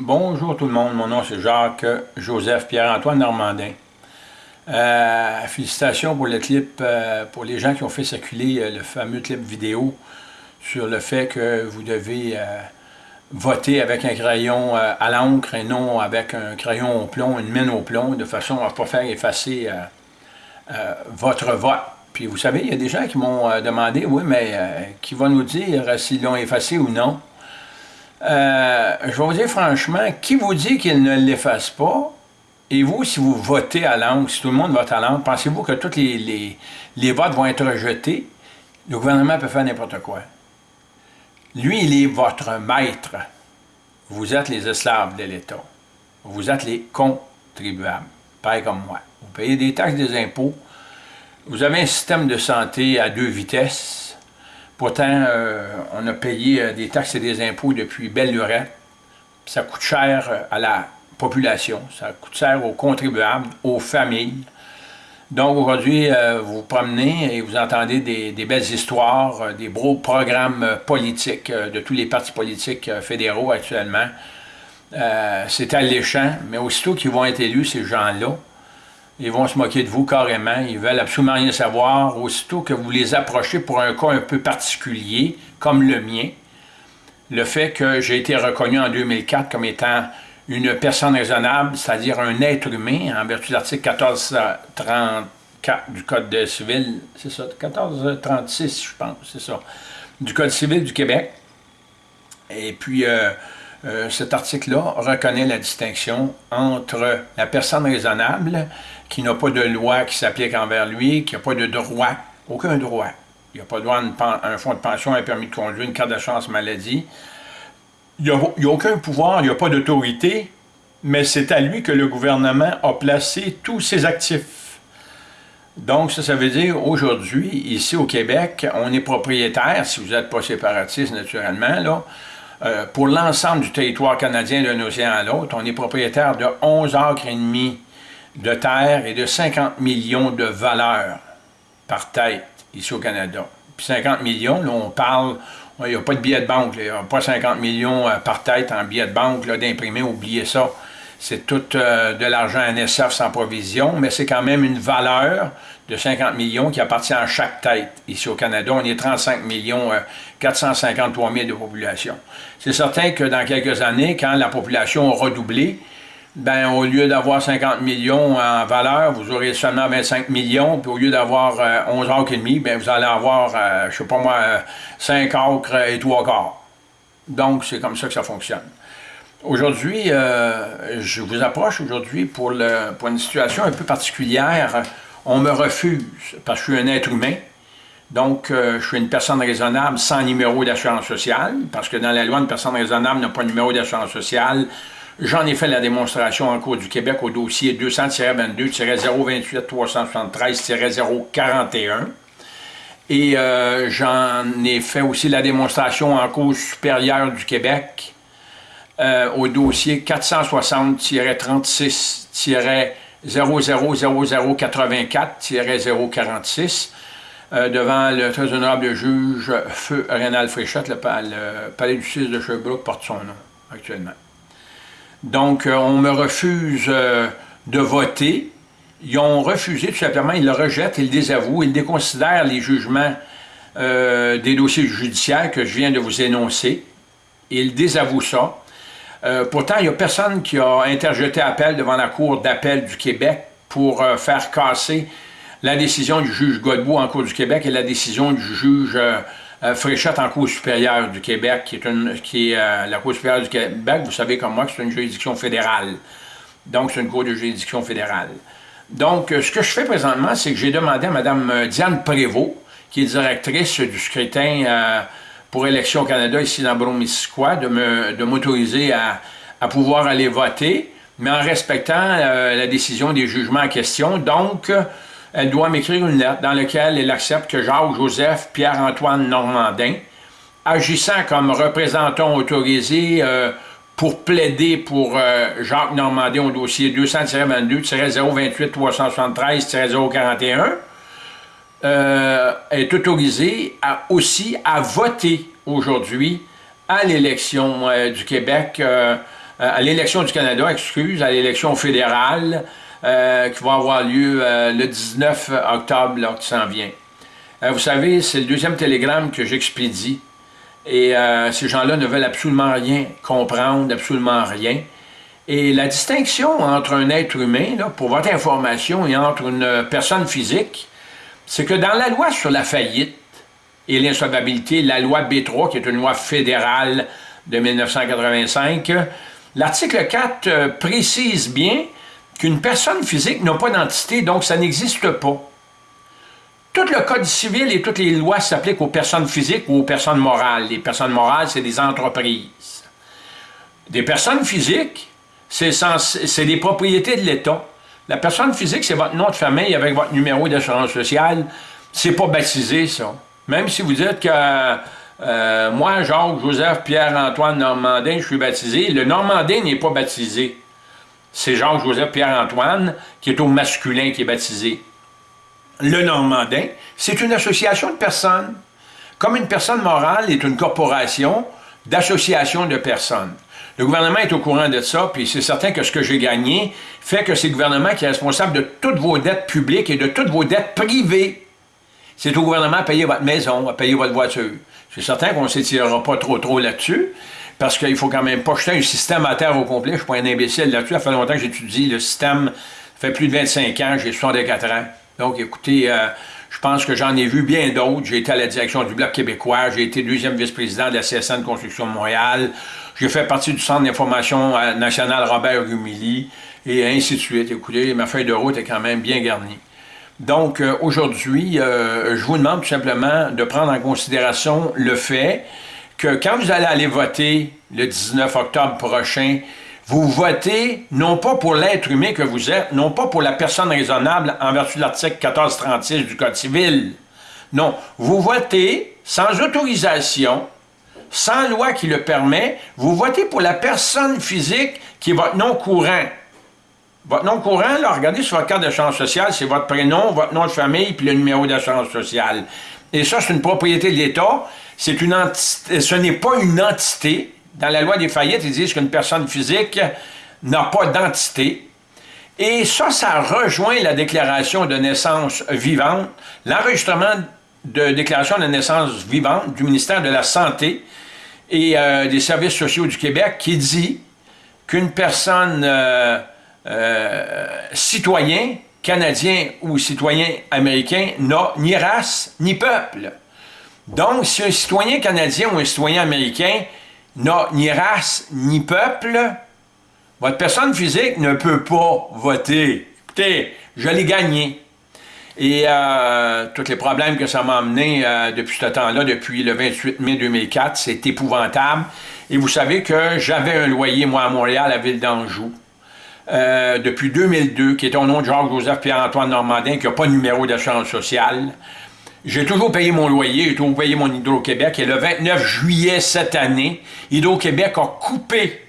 Bonjour tout le monde, mon nom c'est Jacques Joseph Pierre-Antoine Normandin. Euh, félicitations pour le clip, euh, pour les gens qui ont fait circuler euh, le fameux clip vidéo sur le fait que vous devez voter avec un crayon à l'encre et non avec un crayon au plomb, une mine au plomb, de façon à ne pas faire effacer votre vote. Puis vous savez, il y a des gens qui m'ont demandé, oui, mais qui vont nous dire s'ils l'ont effacé ou non. Euh, je vais vous dire franchement, qui vous dit qu'il ne l'efface pas? Et vous, si vous votez à langue, si tout le monde vote à langue, pensez-vous que tous les, les, votes vont être rejetés? Le gouvernement peut faire n'importe quoi. Lui, il est votre maître. Vous êtes les esclaves de l'État. Vous êtes les contribuables, pareil comme moi. Vous payez des taxes, des impôts. Vous avez un système de santé à deux vitesses Pourtant, euh, on a payé euh, des taxes et des impôts depuis belle lurette. Ça coûte cher euh, à la population, ça coûte cher aux contribuables, aux familles. Donc aujourd'hui, vous vous promenez et vous entendez des, belles histoires, des beaux programmes politiques de tous les partis politiques fédéraux actuellement. C'est alléchant, mais aussitôt qu'ils vont être élus, ces gens-là, ils vont se moquer de vous carrément, ils veulent absolument rien savoir. Aussitôt que vous les approchez pour un cas un peu particulier, comme le mien, le fait que j'ai été reconnu en 2004 comme étant une personne raisonnable, c'est-à-dire un être humain, en vertu de l'article 1434 du Code civil, c'est ça, 1436, je pense, c'est ça, du Code civil du Québec. Et puis, euh, euh, cet article-là reconnaît la distinction entre la personne raisonnable qui n'a pas de loi qui s'applique envers lui, qui n'a pas de droit, aucun droit. Il n'a pas droit à un fonds de pension, un permis de conduire, une carte de chance maladie. Il n'y aucun pouvoir, il n'y a pas d'autorité, mais c'est à lui que le gouvernement a placé tous ses actifs. Donc, ça, ça veut dire, aujourd'hui, ici au Québec, on est propriétaire, si vous n'êtes pas séparatiste naturellement, là, euh, pour l'ensemble du territoire canadien d'un océan à l'autre, on est propriétaire de 11 acres et demi de terre et de 50 millions de valeurs par tête ici au Canada. Puis 50 millions, là, on parle, il n'y a pas de billet de banque, il n'y a pas 50 millions euh, par tête en billet de banque d'imprimer, oubliez ça. C'est tout euh, de l'argent NSF sans provision, mais c'est quand même une valeur de 50 millions qui appartient à chaque tête. Ici au Canada, on est 35 millions 453 000 de population. C'est certain que dans quelques années, quand la population aura redoublé, ben, au lieu d'avoir 50 millions en valeur, vous aurez seulement 25 millions, puis au lieu d'avoir 11 euh, acres et demi, ben, vous allez avoir, euh, je sais pas moi, 5 acres et 3 quarts. Donc, c'est comme ça que ça fonctionne. Aujourd'hui, euh, je vous approche aujourd'hui pour, pour une situation un peu particulière. On me refuse, parce que je suis un être humain, donc, je suis une personne raisonnable sans numéro d'assurance sociale, parce que dans la loi, une personne raisonnable n'a pas de numéro d'assurance sociale. J'en ai fait la démonstration en cours du Québec au dossier 200-22-028-373-041. Et euh, j'en ai fait aussi la démonstration en cours supérieure du Québec euh, au dossier 460-36-000084-046 euh, devant le très honorable juge Feu Rénal Fréchette, le, palais du 6 de Sherbrooke porte son nom actuellement. Donc, euh, on me refuse euh, de voter. Ils ont refusé, tout simplement, ils le rejettent, ils le désavouent, ils déconsidèrent les jugements des dossiers judiciaires que je viens de vous énoncer. Ils désavouent ça. Pourtant, il n'y a personne qui a interjeté appel devant la Cour d'appel du Québec pour faire casser la décision du juge Godbout en Cour du Québec et la décision du juge euh, Fréchette en Cour supérieure du Québec, qui est, une, qui est euh, la Cour supérieure du Québec, vous savez comme moi que c'est une juridiction fédérale. Donc, c'est une cour de juridiction fédérale. Donc, euh, ce que je fais présentement, c'est que j'ai demandé à Mme Diane Prévost, qui est directrice du scrutin pour Élection Canada ici dans Bromissisquoi, de m'autoriser à, à, pouvoir aller voter, mais en respectant la décision des jugements en question. Donc, elle doit m'écrire une lettre dans laquelle elle accepte que Jacques-Joseph Pierre-Antoine Normandin, agissant comme représentant autorisé euh, pour plaider pour euh, Jacques Normandin au dossier 200-22-028-373-041, euh, est autorisé aussi à voter aujourd'hui à l'élection du Québec à l'élection du Canada, excuse, à l'élection fédérale, euh, qui va avoir lieu euh, le 19 octobre, là, qui s'en vient. Euh, vous savez, c'est le deuxième télégramme que j'expédie. Et ces gens-là ne veulent absolument rien comprendre, absolument rien. Et la distinction entre un être humain, pour votre information, et entre une personne physique, c'est que dans la loi sur la faillite et l'insolvabilité, la loi B3, qui est une loi fédérale de 1985, l'article 4 précise bien qu'une personne physique n'a pas d'entité, donc ça n'existe pas. Tout le Code civil et toutes les lois s'appliquent aux personnes physiques ou aux personnes morales. Les personnes morales, c'est des entreprises. Des personnes physiques, c'est des propriétés de l'État. La personne physique, c'est votre nom de famille avec votre numéro d'assurance sociale. C'est pas baptisé, ça. Même si vous dites que euh, moi, Jacques, Joseph, Pierre-Antoine Normandin, je suis baptisé, le Normandin n'est pas baptisé c'est Jacques-Joseph Pierre-Antoine, qui est au masculin qui est baptisé. Le Normandin, c'est une association de personnes. Comme une personne morale est une corporation d'association de personnes. Le gouvernement est au courant de ça, puis c'est certain que ce que j'ai gagné fait que c'est le gouvernement qui est responsable de toutes vos dettes publiques et de toutes vos dettes privées. C'est au gouvernement à payer votre maison, à payer votre voiture. C'est certain qu'on ne s'étirera pas trop trop là-dessus, parce qu'il faut quand même pas jeter un système à terre au complet. Je ne suis pas un imbécile là-dessus. Ça fait longtemps que j'étudie le système. Ça fait plus de 25 ans, j'ai 64 ans. Donc, écoutez, euh, je pense que j'en ai vu bien d'autres. J'ai été à la direction du Bloc québécois, j'ai été deuxième vice-président de la CSN Construction de Montréal, j'ai fait partie du Centre d'information euh, national Robert Humilly, et ainsi de suite. Écoutez, ma feuille de route est quand même bien garnie. Donc, euh, aujourd'hui, je vous demande tout simplement de prendre en considération le fait que quand vous allez aller voter le 19 octobre prochain, vous votez non pas pour l'être humain que vous êtes, non pas pour la personne raisonnable en vertu de l'article 1436 du Code civil. Non, vous votez sans autorisation, sans loi qui le permet, vous votez pour la personne physique qui est votre nom courant. Votre nom courant, là, regardez sur votre carte d'assurance sociale, c'est votre prénom, votre nom de famille, puis le numéro d'assurance sociale. Et ça, c'est une propriété de l'État. C'est une entité, ce n'est pas une entité. Dans la loi des faillites, ils disent qu'une personne physique n'a pas d'entité. Et ça, ça rejoint la déclaration de naissance vivante, l'enregistrement de déclaration de naissance vivante du ministère de la Santé et euh, des Services sociaux du Québec qui dit qu'une personne euh, euh, citoyen canadien ou citoyen américain n'a ni race ni peuple. Donc, si un citoyen canadien ou un citoyen américain n'a ni race ni peuple, votre personne physique ne peut pas voter. Écoutez, je l'ai gagné. Et euh, tous les problèmes que ça m'a amené euh, depuis ce temps-là, depuis le 28 mai 2004, c'est épouvantable. Et vous savez que j'avais un loyer, moi, à Montréal, à la ville d'Anjou. Euh, depuis 2002, qui est au nom de Jacques-Joseph Pierre-Antoine Normandin, qui n'a pas de numéro d'assurance sociale. J'ai toujours payé mon loyer, j'ai toujours payé mon Hydro-Québec, et le 29 juillet cette année, Hydro-Québec a coupé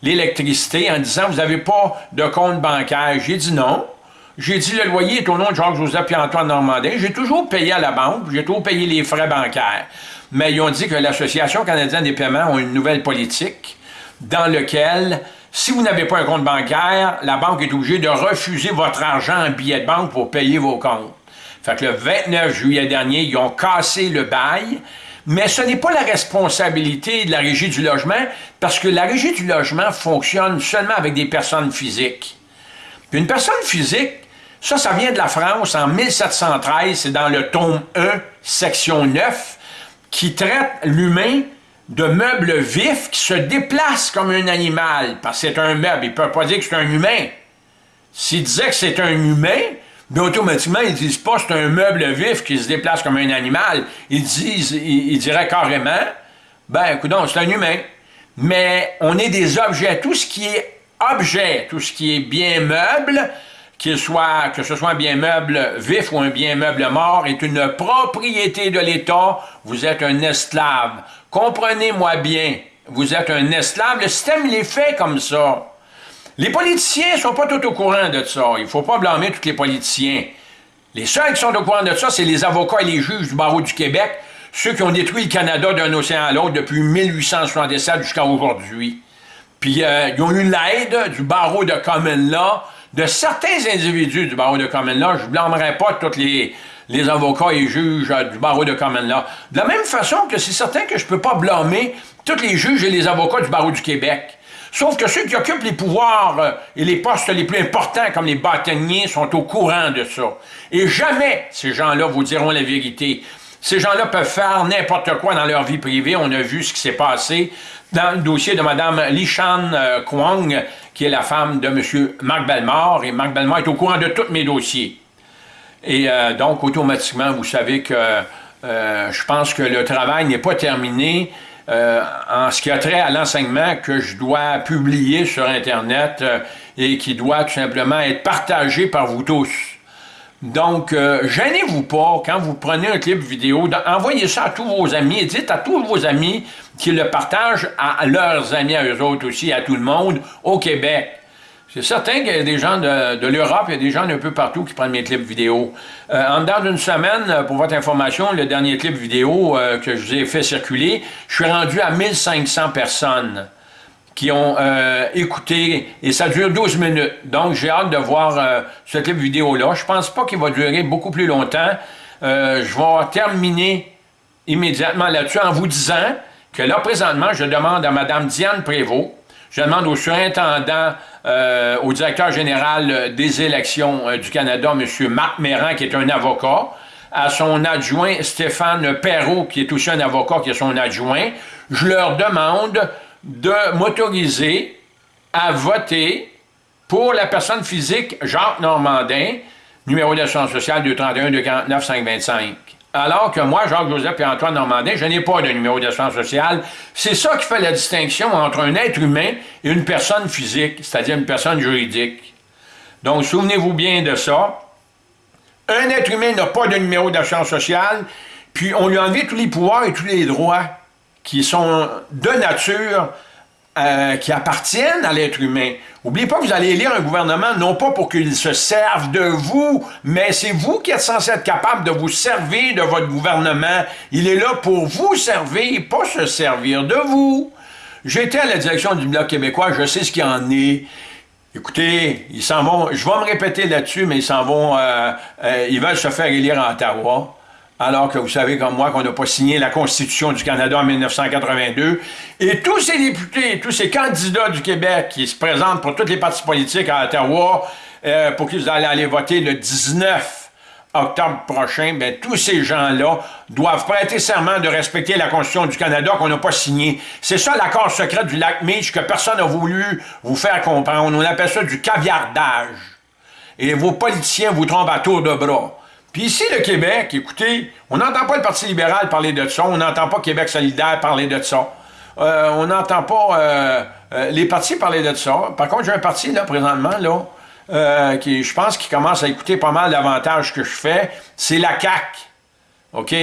l'électricité en disant « Vous n'avez pas de compte bancaire ». J'ai dit non. J'ai dit « Le loyer est au nom de Jacques-Joseph Pierre-Antoine Normandin ». J'ai toujours payé à la banque, j'ai toujours payé les frais bancaires. Mais ils ont dit que l'Association canadienne des paiements a une nouvelle politique dans laquelle si vous n'avez pas un compte bancaire, la banque est obligée de refuser votre argent en billet de banque pour payer vos comptes. Fait que le 29 juillet dernier, ils ont cassé le bail, mais ce n'est pas la responsabilité de la Régie du logement, parce que la Régie du logement fonctionne seulement avec des personnes physiques. Une personne physique, ça, ça vient de la France en 1713, c'est dans le tome 1, section 9, qui traite l'humain de meubles vifs qui se déplacent comme un animal, parce que c'est un meuble, ils ne peuvent pas dire que c'est un humain. S'ils disaient que c'est un humain, mais automatiquement, ils disent pas que c'est un meuble vif qui se déplace comme un animal. Ils disent, ils, diraient carrément, ben, écoute, c'est un humain. Mais on est des objets. Tout ce qui est objet, tout ce qui est bien meuble, soit, que ce soit un bien meuble vif ou un bien meuble mort, est une propriété de l'État. Vous êtes un esclave. Comprenez-moi bien, vous êtes un esclave. Le système les fait comme ça. Les politiciens ne sont pas tout au courant de ça. Il ne faut pas blâmer tous les politiciens. Les seuls qui sont au courant de ça, c'est les avocats et les juges du barreau du Québec, ceux qui ont détruit le Canada d'un océan à l'autre depuis 1867 jusqu'à aujourd'hui. Puis ils ont eu l'aide du barreau de Common Law, de certains individus du barreau de Common Law. Je ne blâmerai pas tous les, les avocats et juges du barreau de Common Law. De la même façon que c'est certain que je ne peux pas blâmer tous les juges et les avocats du barreau du Québec. Sauf que ceux qui occupent les pouvoirs euh, et les postes les plus importants, comme les bâtonniers, sont au courant de ça. Et jamais ces gens-là vous diront la vérité. Ces gens-là peuvent faire n'importe quoi dans leur vie privée. On a vu ce qui s'est passé dans le dossier de Mme Lishan euh, Kwang, qui est la femme de M. Marc Bellemare. Et Marc Bellemare est au courant de tous mes dossiers. Et euh, donc, automatiquement, vous savez que je pense que le travail n'est pas terminé. Euh, en ce qui a trait à l'enseignement que je dois publier sur Internet euh, et qui doit tout simplement être partagé par vous tous. Donc, euh, gênez-vous pas quand vous prenez un clip vidéo, envoyez ça à tous vos amis et dites à tous vos amis qu'ils le partagent à leurs amis, à eux autres aussi, à tout le monde au Québec. C'est certain qu'il y a des gens de, l'Europe, il y a des gens d'un peu partout qui prennent mes clips vidéo. Euh, en dedans d'une semaine, euh, pour votre information, le dernier clip vidéo euh, que je vous ai fait circuler, je suis rendu à 1500 personnes qui ont écouté, et ça dure 12 minutes. Donc, j'ai hâte de voir ce clip vidéo-là. Je pense pas qu'il va durer beaucoup plus longtemps. je vais terminer immédiatement là-dessus en vous disant que là, présentement, je demande à Mme Diane Prévost, je demande au surintendant, euh, au directeur général des élections euh, du Canada, M. Marc Méran, qui est un avocat, à son adjoint Stéphane Perrault, qui est aussi un avocat, qui est son adjoint, je leur demande de m'autoriser à voter pour la personne physique Jacques Normandin, numéro d'assurance sociale 231 249 525. Alors que moi, Jacques-Joseph et Antoine Normandin, je n'ai pas de numéro d'assurance sociale. C'est ça qui fait la distinction entre un être humain et une personne physique, c'est-à-dire une personne juridique. Donc, souvenez-vous bien de ça. Un être humain n'a pas de numéro d'assurance sociale, puis on lui a enlevé tous les pouvoirs et tous les droits qui sont de nature euh, qui appartiennent à l'être humain. N'oubliez pas que vous allez élire un gouvernement non pas pour qu'il se serve de vous, mais c'est vous qui êtes censé être capable de vous servir de votre gouvernement. Il est là pour vous servir, pas se servir de vous. J'étais à la direction du Bloc québécois, je sais ce qu'il en est. Écoutez, ils s'en vont, je vais me répéter là-dessus, mais ils s'en vont, euh, euh, ils veulent se faire élire en Ottawa alors que vous savez comme moi qu'on n'a pas signé la Constitution du Canada en 1982. Et tous ces députés, tous ces candidats du Québec qui se présentent pour toutes les partis politiques à Ottawa, euh, pour qu'ils aillent aller voter le 19 octobre prochain, bien, tous ces gens-là doivent prêter serment de respecter la Constitution du Canada qu'on n'a pas signée. C'est ça l'accord secret du lac Meach que personne n'a voulu vous faire comprendre. On appelle ça du caviardage. Et vos politiciens vous trompent à tour de bras. Puis ici, le Québec, écoutez, on n'entend pas le Parti libéral parler de ça, on n'entend pas Québec solidaire parler de ça. Euh, on n'entend pas euh, euh, les partis parler de ça. Par contre, j'ai un parti, là, présentement, là, qui, je pense, qui commence à écouter pas mal davantage que je fais, c'est la CAQ. OK?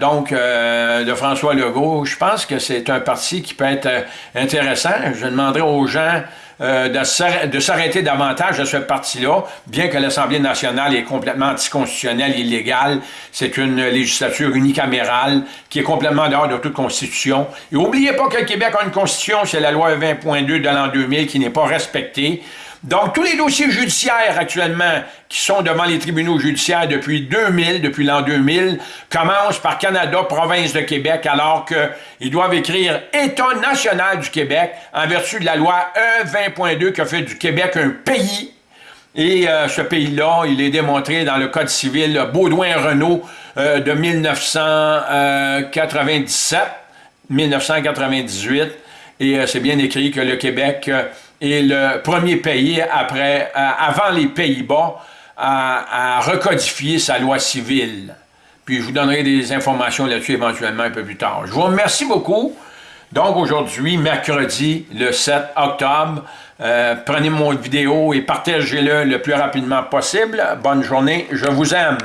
donc, de François Legault, je pense que c'est un parti qui peut être intéressant. Je demanderai aux gens euh, de s'arrêter davantage à ce parti-là, bien que l'Assemblée nationale est complètement anticonstitutionnelle, illégale. C'est une législature unicamérale qui est complètement dehors de toute constitution. Et n'oubliez pas que le Québec a une constitution, c'est la loi 20.2 de l'an 2000 qui n'est pas respectée. Donc, tous les dossiers judiciaires actuellement qui sont devant les tribunaux judiciaires depuis 2000, depuis l'an 2000, commencent par Canada, province de Québec, alors qu'ils doivent écrire État national du Québec en vertu de la loi E20.2 qui a fait du Québec un pays. Et euh, ce pays-là, il est démontré dans le Code civil Baudouin-Renault euh, de 1997, 1998. Et euh, c'est bien écrit que le Québec est le premier pays après, euh, avant les Pays-Bas à, recodifier sa loi civile. Puis je vous donnerai des informations là-dessus éventuellement un peu plus tard. Je vous remercie beaucoup. Donc aujourd'hui, mercredi, le 7 octobre, euh, prenez mon vidéo et partagez-le le plus rapidement possible. Bonne journée, je vous aime.